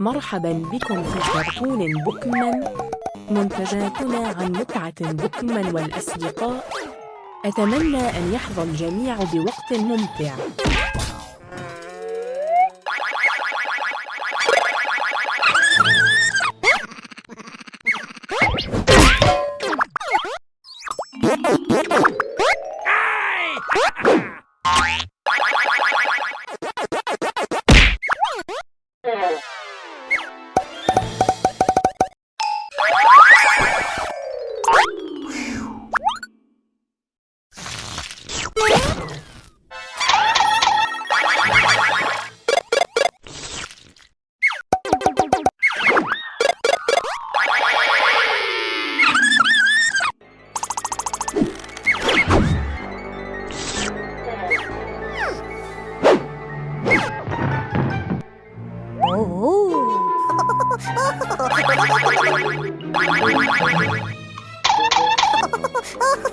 مرحبا بكم في كرتون بوكمان منتجاتنا عن متعة بوكمان والأصدقاء. أتمنى أن يحظى الجميع بوقت ممتع.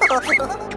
Oh,